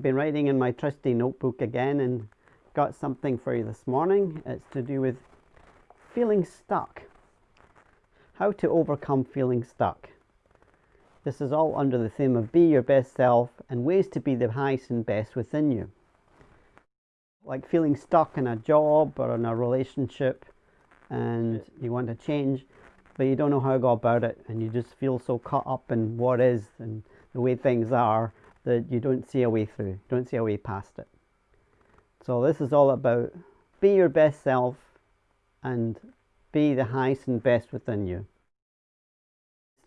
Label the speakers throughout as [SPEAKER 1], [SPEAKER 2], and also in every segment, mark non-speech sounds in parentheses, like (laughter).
[SPEAKER 1] I've been writing in my trusty notebook again and got something for you this morning. It's to do with feeling stuck. How to overcome feeling stuck. This is all under the theme of be your best self and ways to be the highest and best within you. Like feeling stuck in a job or in a relationship and you want to change but you don't know how to go about it and you just feel so caught up in what is and the way things are that you don't see a way through, don't see a way past it. So this is all about be your best self and be the highest and best within you.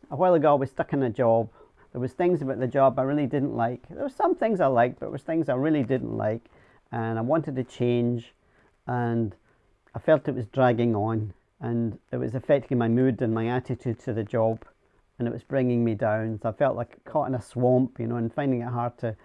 [SPEAKER 1] A while ago I was stuck in a job. There was things about the job I really didn't like. There were some things I liked, but there was things I really didn't like and I wanted to change and I felt it was dragging on and it was affecting my mood and my attitude to the job and it was bringing me down. So I felt like caught in a swamp, you know, and finding it hard to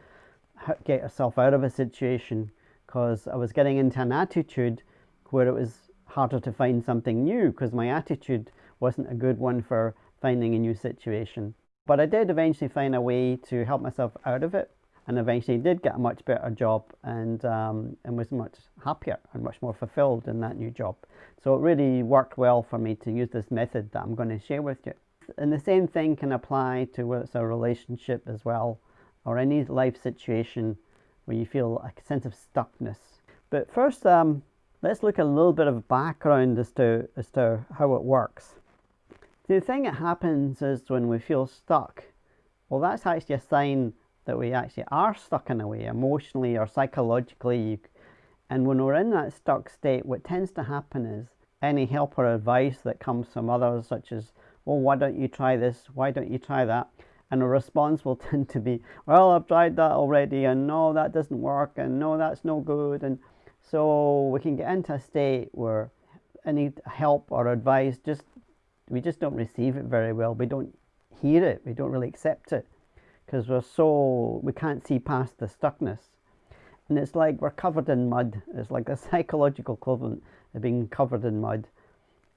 [SPEAKER 1] get yourself out of a situation because I was getting into an attitude where it was harder to find something new because my attitude wasn't a good one for finding a new situation. But I did eventually find a way to help myself out of it and eventually did get a much better job and, um, and was much happier and much more fulfilled in that new job. So it really worked well for me to use this method that I'm going to share with you and the same thing can apply to whether it's a relationship as well or any life situation where you feel a sense of stuckness. But first, um, let's look a little bit of background as to, as to how it works. The thing that happens is when we feel stuck, well, that's actually a sign that we actually are stuck in a way, emotionally or psychologically. And when we're in that stuck state, what tends to happen is any help or advice that comes from others, such as well, why don't you try this? Why don't you try that? And a response will (laughs) tend to be, well, I've tried that already, and no, that doesn't work, and no, that's no good. And so we can get into a state where any help or advice just we just don't receive it very well. We don't hear it. We don't really accept it because we're so we can't see past the stuckness. And it's like we're covered in mud. It's like a (laughs) psychological equivalent of being covered in mud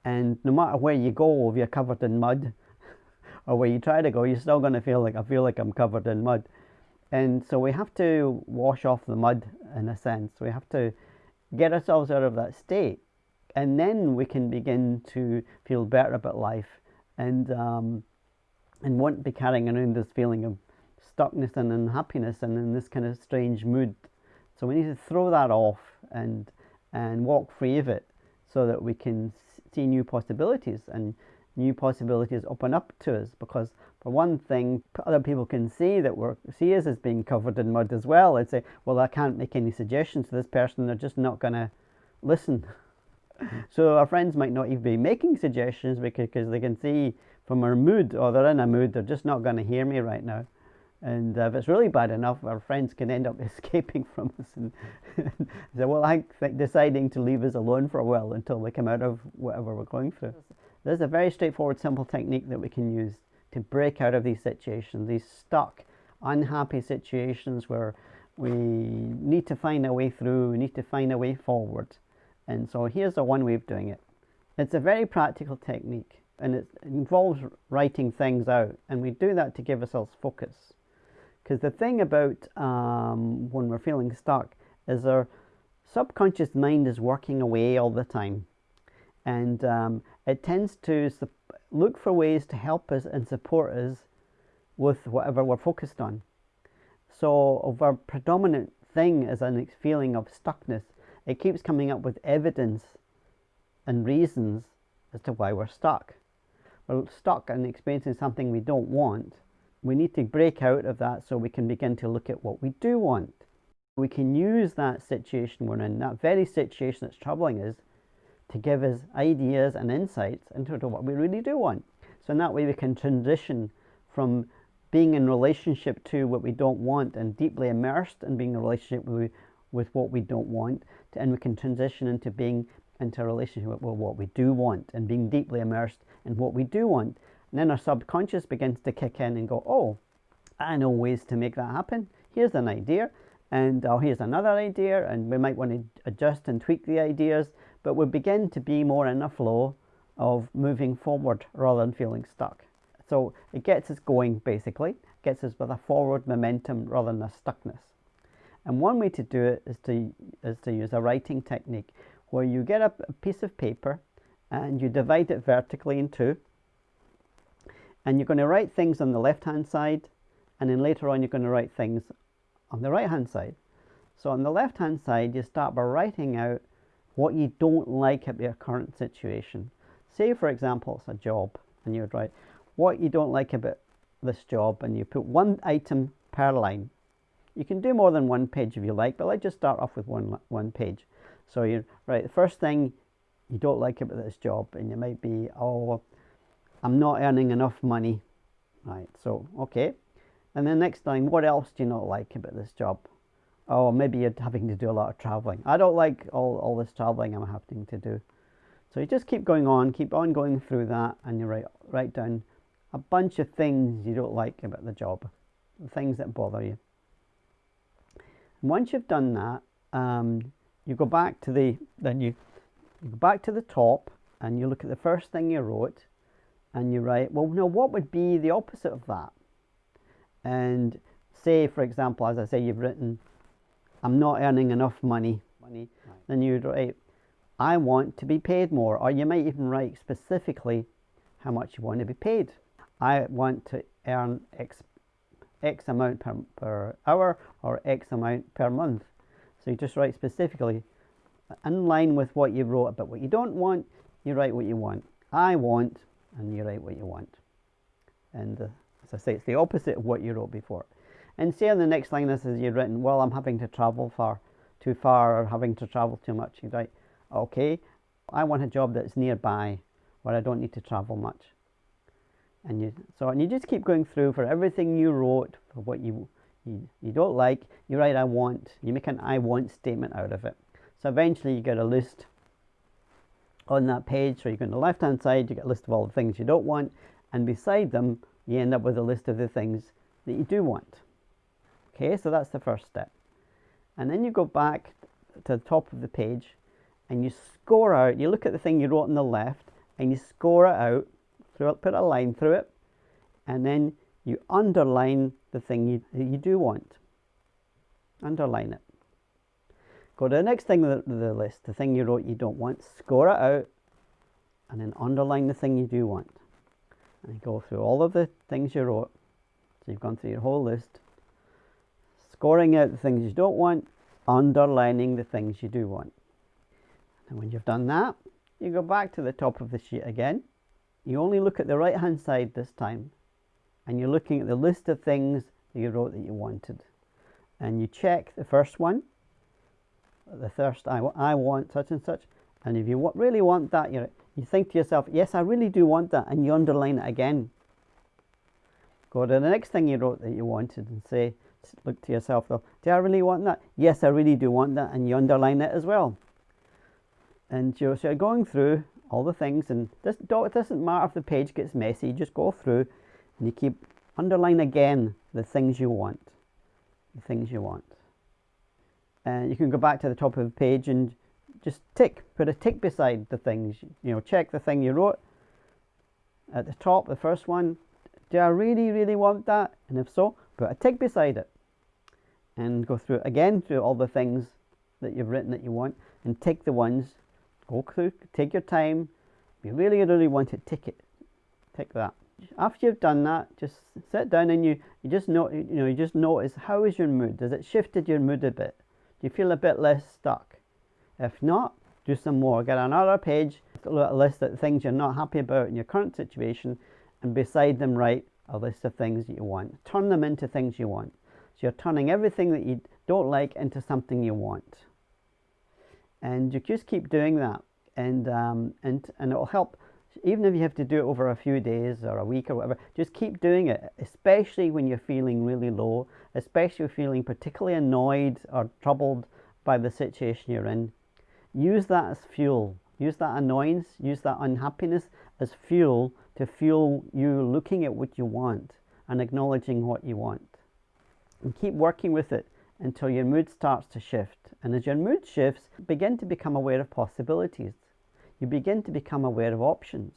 [SPEAKER 1] and no matter where you go if you're covered in mud (laughs) or where you try to go you're still going to feel like I feel like I'm covered in mud. And so we have to wash off the mud in a sense. We have to get ourselves out of that state. And then we can begin to feel better about life. And um, and won't be carrying around this feeling of stuckness and unhappiness and in this kind of strange mood. So we need to throw that off and and walk free of it so that we can see new possibilities and new possibilities open up to us because for one thing other people can see that we're see us as being covered in mud as well and say well I can't make any suggestions to this person they're just not going to listen. (laughs) So our friends might not even be making suggestions because, because they can see from our mood or they're in a mood they're just not going to hear me right now and uh, if it's really bad enough, our friends can end up (laughs) escaping from us and (laughs) say, well, I deciding to leave us alone for a while until we come out of whatever we're going through. There's a very straightforward, simple technique that we can use to break out of these situations, these stuck, unhappy situations where we need to find a way through, we need to find a way forward. And so here's the one way of doing it. It's a very practical technique and it involves writing things out and we do that to give ourselves focus. Because the thing about um, when we're feeling stuck is our subconscious mind is working away all the time. And um, it tends to look for ways to help us and support us with whatever we're focused on. So of our predominant thing is a feeling of stuckness. It keeps coming up with evidence and reasons as to why we're stuck. We're stuck and experiencing something we don't want we need to break out of that so we can begin to look at what we do want. We can use that situation we're in, that very situation that's troubling us, to give us ideas and insights into what we really do want. So in that way we can transition from being in relationship to what we don't want and deeply immersed in being in a relationship with, with what we don't want, to, and we can transition into being into a relationship with what we do want and being deeply immersed in what we do want. And then our subconscious begins to kick in and go, oh, I know ways to make that happen. Here's an idea, and oh, here's another idea, and we might want to adjust and tweak the ideas, but we begin to be more in a flow of moving forward rather than feeling stuck. So it gets us going basically, gets us with a forward momentum rather than a stuckness. And one way to do it is to, is to use a writing technique where you get a, a piece of paper and you divide it vertically in two. And you're going to write things on the left hand side and then later on you're going to write things on the right hand side. So on the left hand side you start by writing out what you don't like about your current situation. Say for example it's a job and you would write what you don't like about this job and you put one item per line. You can do more than one page if you like, but let's just start off with one, one page. So you write the first thing you don't like about this job and you might be, oh, I'm not earning enough money. Right, so, okay. And then next time, what else do you not like about this job? Oh, maybe you're having to do a lot of traveling. I don't like all, all this traveling I'm having to do. So you just keep going on, keep on going through that, and you write, write down a bunch of things you don't like about the job, the things that bother you. And once you've done that, um, you go back to the, then you, you go back to the top and you look at the first thing you wrote and you write, well, no, what would be the opposite of that? And say, for example, as I say, you've written, I'm not earning enough money. money. Right. Then you'd write, I want to be paid more. Or you might even write specifically how much you want to be paid. I want to earn X, X amount per, per hour or X amount per month. So you just write specifically uh, in line with what you wrote about what you don't want, you write what you want. I want, and you write what you want. And uh, as I say, it's the opposite of what you wrote before. And say on the next line, this is you've written, well, I'm having to travel far, too far, or having to travel too much. You write, okay, I want a job that's nearby, where I don't need to travel much. And you, so, and you just keep going through for everything you wrote, for what you, you, you don't like, you write I want, you make an I want statement out of it. So eventually you get a list on that page, so you go on the left hand side, you get a list of all the things you don't want, and beside them, you end up with a list of the things that you do want. Okay, so that's the first step. And then you go back to the top of the page and you score out, you look at the thing you wrote on the left and you score it out, put a line through it, and then you underline the thing you, you do want. Underline it. Go to the next thing on the, list, the thing you wrote you don't want, score it out, and then underline the thing you do want. And go through all of the things you wrote. So you've gone through your whole list, scoring out the things you don't want, underlining the things you do want. And when you've done that, you go back to the top of the sheet again. You only look at the right hand side this time and you're looking at the list of things that you wrote that you wanted. And you check the first one, the first I, I want such and such. And if you really want that, you you think to yourself, yes, I really do want that, and you underline it again. Go to the next thing you wrote that you wanted and say, look to yourself though, do I really want that? Yes, I really do want that, and you underline it as well. And you're, so you're going through all the things, and this it doesn't matter if the page gets messy, you just go through and you keep underline again the things you want. The things you want. And you can go back to the top of the page and just tick, put a tick beside the things. You know, check the thing you wrote at the top, the first one. Do I really, really want that? And if so, put a tick beside it. And go through again through all the things that you've written that you want and tick the ones. Go through, take your time. If you really, really want it, tick it. Tick that. After you've done that, just sit down and you, you just know you know you just notice how is your mood? Has it shifted your mood a bit? You feel a bit less stuck? If not, do some more. Get another page, a list of things you're not happy about in your current situation, and beside them write a list of things that you want. Turn them into things you want. So you're turning everything that you don't like into something you want. And you just keep doing that, and um, and and it will help. Even if you have to do it over a few days or a week or whatever, just keep doing it, especially when you're feeling really low, especially feeling particularly annoyed or troubled by the situation you're in use that as fuel. Use that annoyance, use that unhappiness as fuel to fuel you looking at what you want and acknowledging what you want. And keep working with it until your mood starts to shift. And as your mood shifts, begin to become aware of possibilities. You begin to become aware of options.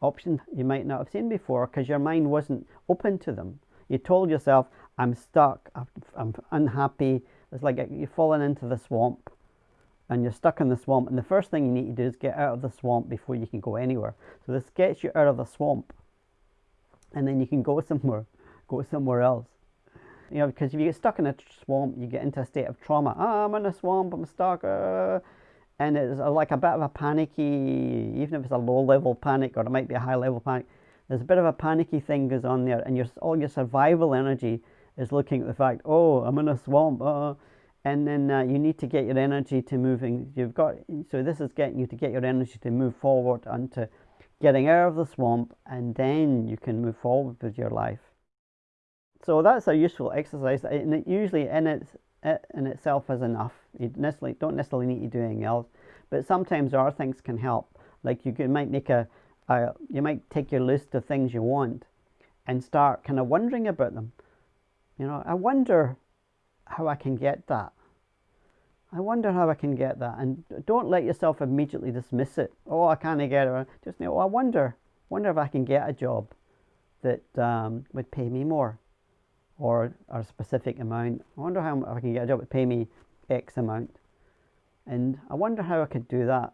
[SPEAKER 1] Options you might not have seen before because your mind wasn't open to them. You told yourself, I'm stuck, I'm unhappy, It's like you're falling into the swamp and you're stuck in the swamp and the first thing you need to do is get out of the swamp before you can go anywhere. So this gets you out of the swamp and then you can go somewhere, go somewhere else. You know, because if you get stuck in a swamp, you get into a state of trauma. Ah, I'm in a swamp, I'm stuck. Uh, and it's like a bit of a panicky, even if it's a low level panic or it might be a high level panic, there's a bit of a panicky thing goes on there and your, all your survival energy is looking at the fact, oh, I'm in a swamp. Uh, and then uh, you need to get your energy to moving. You've got, so this is getting you to get your energy to move forward and to getting out of the swamp and then you can move forward with your life. So that's a useful exercise and it usually in, its, it in itself is enough. You necessarily, don't necessarily need to do anything else, but sometimes other things can help. Like you can, might make a, a, you might take your list of things you want and start kind of wondering about them. You know, I wonder how I can get that. I wonder how I can get that. And don't let yourself immediately dismiss it. Oh, I can't get it. Just know, oh, I wonder, wonder if I can get a job that um, would pay me more or, or a specific amount. I wonder how I can get a job that pay me X amount. And I wonder how I could do that.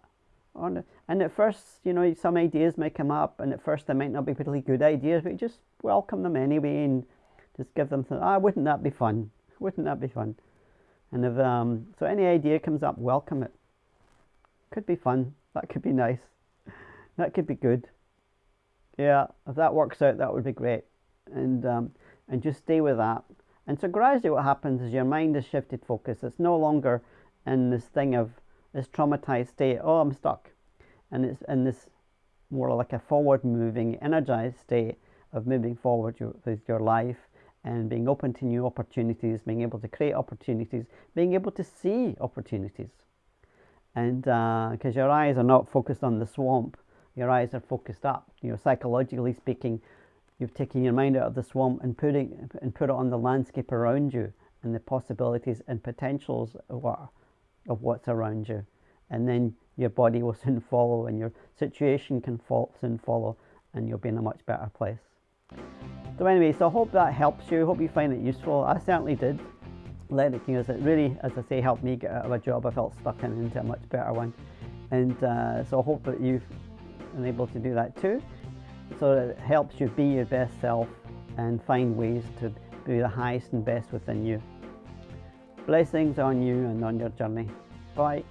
[SPEAKER 1] And at first, you know, some ideas may come up, and at first they might not be particularly good ideas, but just welcome them anyway and just give them, ah, wouldn't that be fun? (laughs) Wouldn't that be fun? And if, um, so any idea comes up, welcome it. Could be fun. That could be nice. That could be good. Yeah, if that works out, that would be great. And, um, and just stay with that. And so gradually what happens is your mind has shifted focus. It's no longer in this thing of this traumatized state, oh, I'm stuck. And it's in this more like a forward moving, energized state of moving forward with your life and being open to new opportunities, being able to create opportunities, being able to see opportunities. And because uh, your eyes are not focused on the swamp, your eyes are focused up. You know, psychologically speaking, you've taken your mind out of the swamp and putting and put it on the landscape around you and the possibilities and potentials of, what, of what's around you. And then your body will (laughs) soon follow and your situation can fall, soon follow and you'll be in a much better place. So anyway, so I hope that helps you. Hope you find it useful. I certainly did. It, you it really, as I say, helped me get out of a job I felt stuck in into a much better one. And uh, so I hope that you've been able to do that too. So it helps you be your best self and find ways to be the highest and best within you. Blessings on you and on your journey. Bye.